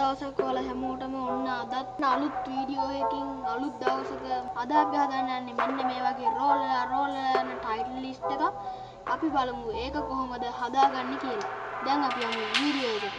දවසක් ඔයාලා හැමෝටම ඔන්න අදත් අලුත් වීඩියෝ එකකින් අලුත් දවසක අද අපි හදන්න යන්නේ මෙන්න මේ වගේ රෝල් රෝල් යන ටයිටල් ලිස්ට් එකක් අපි බලමු ඒක කොහොමද හදාගන්නේ කියලා. දැන් අපි යමු වීඩියෝ එකට.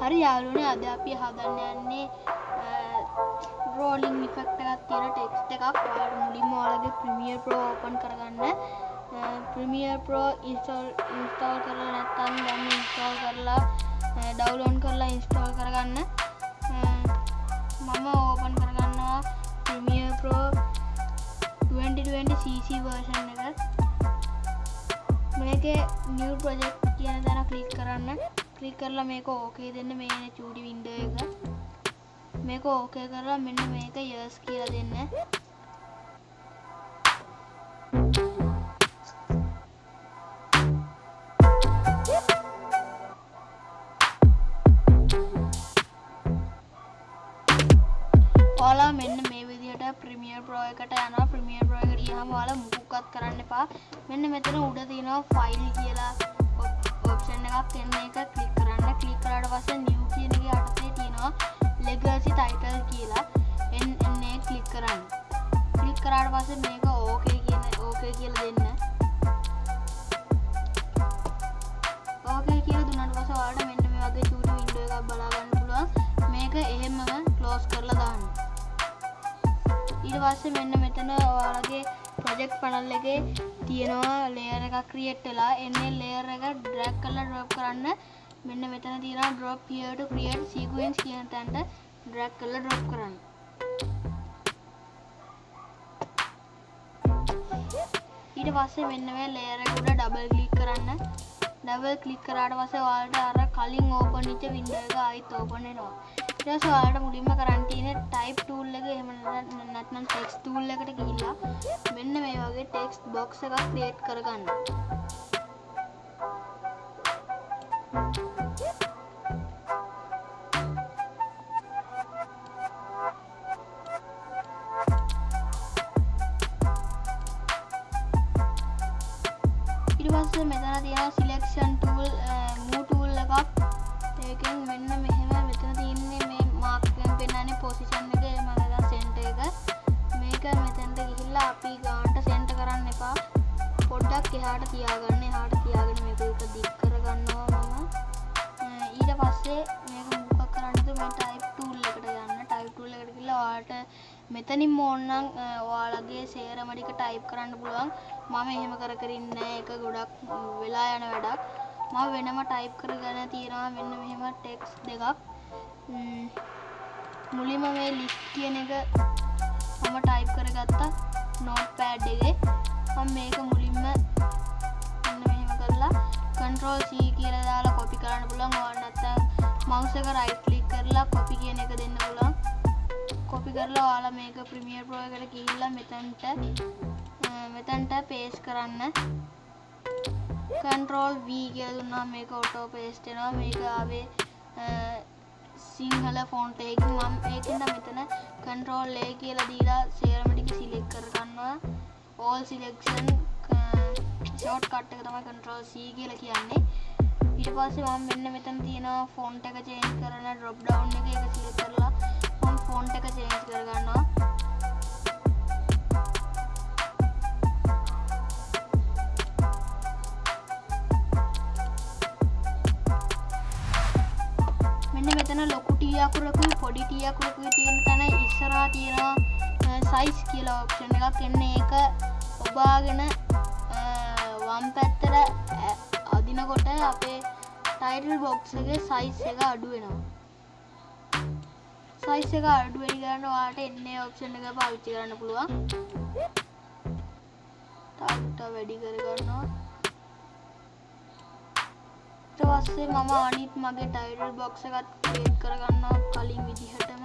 හරි යාළුවනේ අද අපි හදන්න යන්නේ රෝලිං ඉෆෙක්ට් එකක් තියෙන ටෙක්ස්ට් එකක්. ඔයාලට මුලින්ම ඔයාලගේ Premiere Pro ඕපන් කරගන්න. Premiere Pro ඉන්ස්ටෝල් ඉන්ස්ටෝල් කරලා නැත්නම් දැන් ඉන්ස්ටෝල් කරලා ඩවුන්ලෝඩ් කරලා ඉන්ස්ටෝල් කරගන්න. මම ඕපන් කරගන්නවා Premiere Pro 2020 CC version එක. මේකේ new project කියන තැන ක්ලික් කරන්න. ක්ලික් කරලා මේක ඕකේ දෙන්න. මේ එන චූටි වින්ඩෝ එක. මේක ඕකේ කරලා මෙන්න මේක යස් කියලා දෙන්න. ඔයාලා මෙන්න මේ විදිහට ප්‍රීමියර් ප්‍රෝ එකට යනවා. ප්‍රීමියර් ප්‍රෝ එකට ගියාම ඔයාලා මුකුක්වත් කරන්න එපා. මෙන්න මෙතන උඩ තියෙනවා ෆයිල් කියලා. ඔප්ෂන් එකක්. එන්න එක ක්ලික් කරන්න. ක්ලික් කරාට පස්සේ නිව් කියන එකේ යටතේ තියෙනවා. Legacy title කියලා එන්න එන්නේ ක්ලික් කරන්න. ක්ලික් කරාට පස්සේ මේක ඕකේ කියන ඕකේ කියලා දෙන්න. ඕකේ කියලා දුන්නාට පස්සේ ඔයාලට මෙන්න මේ වගේ චූටි වින්ඩෝ එකක් බලා ගන්න පුළුවන්. මේක එහෙමම ක්ලෝස් කරලා දාන්න. ඊට පස්සේ මෙන්න මෙතන ඔයාලගේ ප්‍රොජෙක්ට් පැනල් එකේ තියෙනවා ලේයර් එකක් ක්‍රියේට් වෙලා. එන්නේ ලේයර් එක ඩ්‍රැග් කරලා ඩ්‍රොප් කරන්න. මෙන්න මෙතන තියෙනවා drop here to create sequence කියන තැනට ඩ්‍රැග් කරලා ඩ්‍රොප් කරන්න. ඊට පස්සේ මෙන්න මේ ලේයර් එක උඩ ඩබල් ක්ලික් කරන්න. ඩබල් ක්ලික් කරාට පස්සේ ඔයාලට අර කලින් ඕපන් වෙච්ච වින්ඩෝ එක ආයිත් ඕපන් වෙනවා. ඊට පස්සේ ඔයාලට මුලින්ම කරන්න තියෙන්නේ type tool එක. එහෙම නැත්නම් text tool එකට ගිහිල්ලා මෙන්න මේ වගේ text box එකක් create කරගන්න. ඊට පොඩ්ඩක් එහාට තියාගන්න එහාට තියාගෙන මේක එක දික් කරගන්නවා මම. ඊට පස්සේ මේක මොකක් කරන්නද? මේ type tool එකට යන්න. type tool එකට ගිහලා ඔයාලට මෙතනින් ඕනනම් ඔයාලගේ සේරම ටික type කරන්න පුළුවන්. මම එහෙම කර කර ඉන්නේ ඒක ගොඩක් වෙලා යන වැඩක්. මම වෙනම ටයිප් කරගෙන තියෙනවා. මෙන්න මෙහෙම ටෙක්ස් දෙකක්. මුලින්ම මේ ලිස්ට් කියන එක මම ටයිප් කරගත්තා. නෝට් පෑඩ් එකේ. මම මේක මුලින්ම මෙන්න මෙහෙම කරලා control C කියලා දාලා copy කරන්න පුළුවන්. ඕන නැත්නම් mouse එක right click කරලා copy කියන එක දෙන්න පුළුවන්. copy කරලා ඔයාලා මේක Premiere Pro එකට ගිහිල්ලා මෙතනට මෙතනට paste කරන්න. control V කියලා දුන්නා මේක auto paste වෙනවා. මේක ආවේ සිංහල ෆොන්ට් එකකින්. මම ඒකෙන්ද මෙතන control A කියලා දීලා සේරම ටික select කරගන්නවා. All selection uh, shortcut එක තමයි control C කියලා කියන්නේ. ඊට පස්සේ මම මෙන්න මෙතන තියෙනවා ෆොන්ට් එක change කරන drop down එක ඒක select කරලා මම ෆොන්ට් එක change කරගන්නවා. මෙතන ලොකු ටී අකුරකුයි පොඩි ටී අකුරකුයි තියෙන තැන ඉස්සරහා තියෙනවා සයිස් කියලා ඔප්ෂන් එකක් එන්නේ ඒක ඔබාගෙන වම් පැත්තට අදිනකොට අපේ ටයිටල් බොක්ස් එකේ සයිස් එක අඩු වෙනවා සයිස් එක අඩු වෙයි ගන්න ඔයාලට එන්නේ ඔප්ෂන් එක පාවිච්චි කරන්න පුළුවන් තාත්තා වැඩි කරගන්නවා ඊට පස්සේ මම අනිත් මගේ ටයිටල් බොක්ස් එකත් ක්‍රියේට් කරගන්නවා කලින් විදිහටම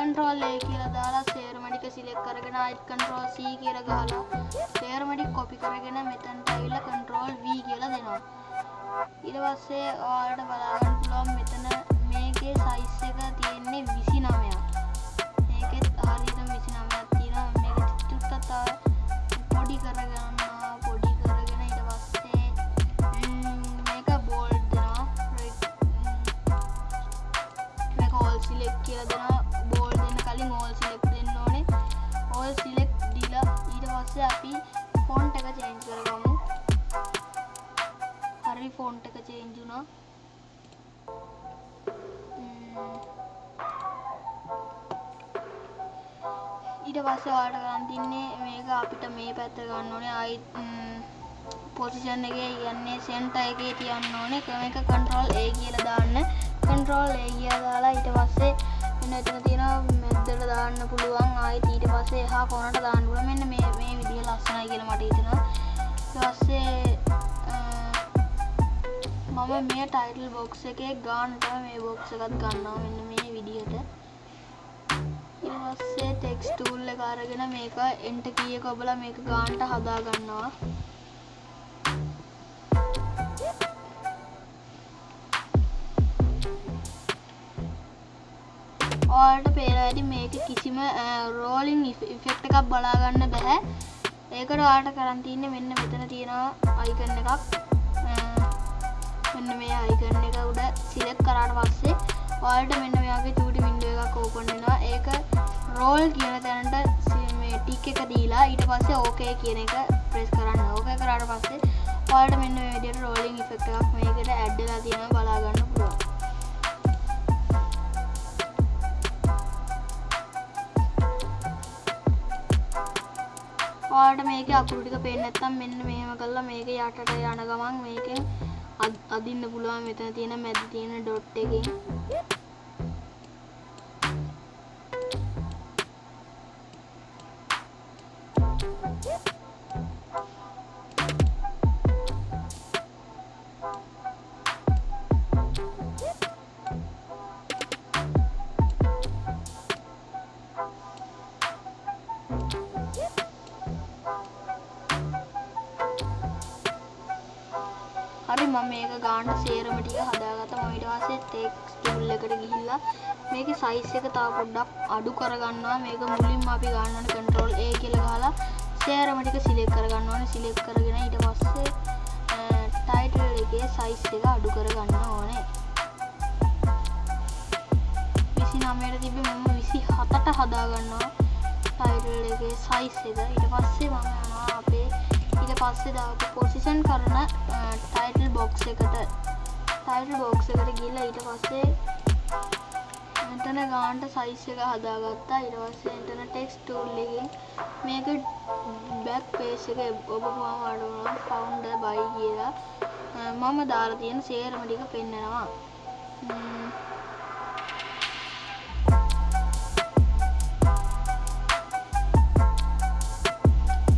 control A කියලා දාලා සේරම ටික එක සිලෙක්ට් කරගෙන ආයෙත් control C කියලා ගහලා තේරම ටික copy කරගෙන මෙතනට ඇවිල්ලා control V කියලා දෙනවා. ඊට පස්සේ ඔයාලට බලා ගන්න පුළුවන් මෙතන මේකේ size එක තියෙන්නේ 29ක්. මේකෙත් හරියටම 29ක් කරගන්නවා. පොඩි කරගෙන ඊට පස්සේ ම්, මේක bold දෙනවා. right, ම්, මේක all select කියලා දෙනවා. bold දෙන්න කලින් all select දෙන්න ඕනේ. all select දීලා ඊට පස්සේ අපි font එක change කරගමු. හරි font එක change වුණා. ම්, ඊට පස්සේ ඔයාලට ගන්න තින්නේ මේක අපිට මේ පැත්ත ගන්න ඕනේ. ආයිත් පොසිෂන් එකේ යන්නේ සෙන්ටර් එකේ තියන්න ඕනේ. මේක control A කියලා දාන්න. control A කියලා දාලා ඊට පස්සේ මෙන්න එතන තියෙනවා මැද්දට දාන්න පුළුවන්. ආයිත් ඊට පස්සේ එහා කොනට දාන්න පුළුවන්. මෙන්න මේ මේ විදිය ලස්සනයි කියලා මට හිතෙනවා. ඊට පස්සේ අ, මම මේ ටයිටල් බොක්ස් එකේ ගානට මේ බොක්ස් එකත් ගන්නවා මෙන්න මේ විදිහට. ඊට පස්සේ ටෙක්ස්ට් ටූල් එක අරගෙන මේක එන්ටර් කී එක ඔබලා මේක ගානට හදා ගන්නවා. ඔයාලට පේනවා ඇති මේක කිසිම රෝලින් ඉෆෙක්ට් එකක් බලා ගන්න බෑ. ඒකට ඔයාලට කරන් තියෙන්නේ මෙන්න මෙතන තියෙනවා අයිකන් එකක්. අ, මෙන්න මේ අයිකන් එක උඩ සිලෙක්ට් කරාට පස්සේ ඔයාලට මෙන්න මේ වගේ චූටි වින්ඩෝ එකක් ඕපන් වෙනවා. ඒක රෝල් කියන තැනට සි- මේ ටික් එක දීලා ඊට පස්සේ ඕකේ කියන එක ප්‍රෙස් කරන්න. ඕකේ කරාට පස්සේ ඔයාලට මෙන්න මේ විදිහට රෝලින් ඉෆෙක්ට් එකක් මේකට ඇඩ් වෙලා තියෙනවා බලා ගන්න පුළුවන්. ඔයාලට මේකේ අකුරු ටික පේන්නේ නැත්නම් මෙන්න මෙහෙම කරලා මේක යටට යන ගමන් මේකෙන් අද්- අදින්න පුළුවන් මෙතන තියෙන මැද තියෙන ඩොට් එකෙන් මේක ගාන්න සේරම ටික හදාගත්තා මම ඊට පස්සේ ටෙක්ස්ට් ටූල් එකට ගිහිල්ලා මේකේ size එක තව පොඩ්ඩක් අඩු කරගන්නවා. මේක මුලින්ම අපි ගන්න ඕනේ control A කියලා ගහලා සේරම ටික select කරගන්න ඕනේ. select කරගෙන ඊට පස්සේ title එකේ size එක අඩු කරගන්න ඕනේ. 29ට තිබ්බේ මම 27ට හදා ගන්නවා title එකේ size එක. ඊට පස්සේ මම යනවා අපේ ඊට පස්සේ දාපු පොසිෂන් කරන ටයිටල් බොක්ස් එකට. ටයිටල් බොක්ස් එකට ගිහිල්ලා ඊට පස්සේ මෙතන ගානට සයිස් එක හදාගත්තා. ඊට පස්සේ එතන ටෙක්ස්ට් ටූල් එකෙන් මේක බෑක් පේජ් එක ඔබ මම අඩවනවා ෆවුන්ඩර් බයි කියලා. අ, මම දාලා තියෙන සේරම ටික පෙන්නනවා. ම්ම්.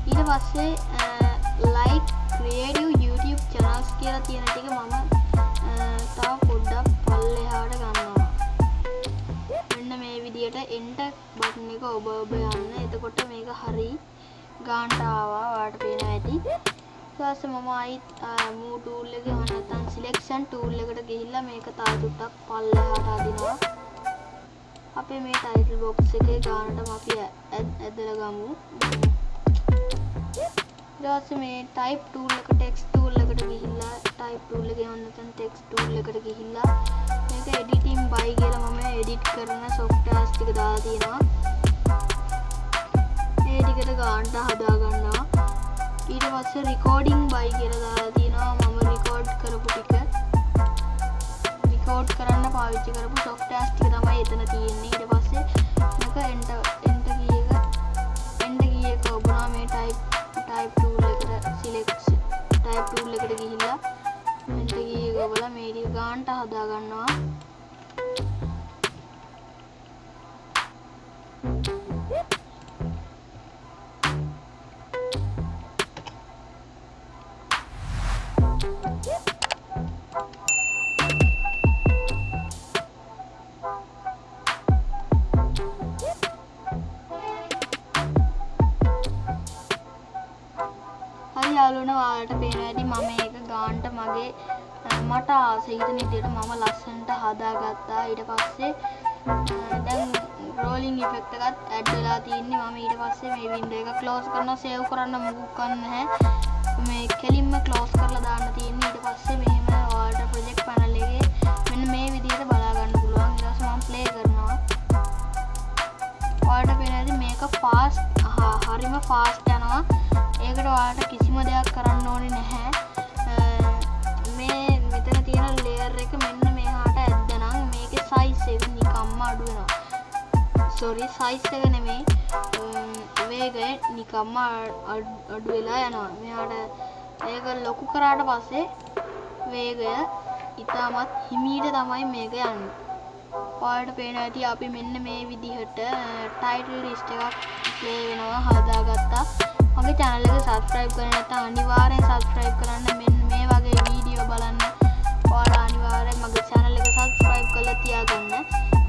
ඊට පස්සේ ලයික් ක්‍රියේටිව් YouTube channels කියලා තියෙන ටික මම අ, තව පොඩ්ඩක් පල්ලෙහාට ගන්නවා. මෙන්න මේ විදියට enter බටන් එක ඔබ ඔබ යන්න. එතකොට මේක හරි ගානට ආවා. ඔයාලට පේනවා ඇති. ඊට පස්සේ මම ආයිත් move tool එකේ එහෙම නැත්නම් selection tool එකට ගිහිල්ලා මේක තව ටිකක් පල්ලෙහාට අදිනවා. අපේ මේ title box එකේ ගානටම අපි ඇ- ඇ- ඇදලා ගමු. ම්ම්. ඊට පස්සේ මේ type tool එක text tool එකට ගිහිල්ලා text tool එකට ගිහිල්ලා මේක editing by කියලා මම edit කරන softwares ටික දාලා තියෙනවා. ඒ ටිකට ගානට හදා ගන්නවා. ඊට පස්සේ recording by කියලා දාලා තියෙනවා මම record කරපු ටික. record කරන්න පාවිච්චි කරපු softwares ටික තමයි එතන තියෙන්නේ. ඊට යාලුවන වාලට පේන ඇති මම ඒක ගාන්ට මගේ අ, මට ආසහිතන ඉදියට මම ලස්සන්ට හදාගත්තා. ඊට පස්සේ අ, දැන් රෝලිං ඉෆෙක්ටකත් ඇඩ් වෙලා තියන්නේ මම. ඊට පස්සේ මේ වින්ඩ එක කලෝස් කරන සේව් කරන්න මුකුක්කන්න හැ මේ කෙලින්ම කලෝස් කරලා දාන්න තියන්නේ ඊට පස්සේ මෙහෙම වාට ප්‍රජෙක්් පැනල් එකේ මෙන්න මේ විදිහට බලාගන්න පුළුවන්. ඊට පස්සේ මම ප්ලේ කරනවා. ඔයාලට පේන ඇති මේක ෆාස්ට් හරිම ෆාස්ට් යනවා. ඒකට ඔයාලට කිසිම දෙයක් සොරි සයිස් එක නෙමෙයි. අම්, වේගය නිකම්ම අ- අඩ්- අඩු වෙලා යනවා. මෙහාට ඒක ලොකු කරාට පස්සේ වේගය ඉතාමත් හිමීට තමයි මේක යන්නේ. ඔයාලට පේන ඇති අපි මෙන්න මේ විදිහට ටයිටල් ලිස්ට් එකක් ප්ලේ වෙනවා හදාගත්තා. මගේ channel එක subscribe කරලා නැත්නම් අනිවාර්යෙන් subscribe කරන්න. මෙන්න මේ වගේ වීඩියෝ බලන්න. ඔයාලා අනිවාර්යෙන් මගේ channel එක subscribe කරලා තියාගන්න.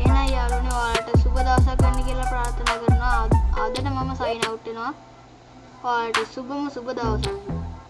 එහෙනම් යාළුවනේ ඔයාලට. සුබ දවසක් වෙන්න කියලා ප්‍රාර්ථනා කරනවා. අද- අදට මම sign out වෙනවා. ඔයාලට සුබම සුබ දවසක්.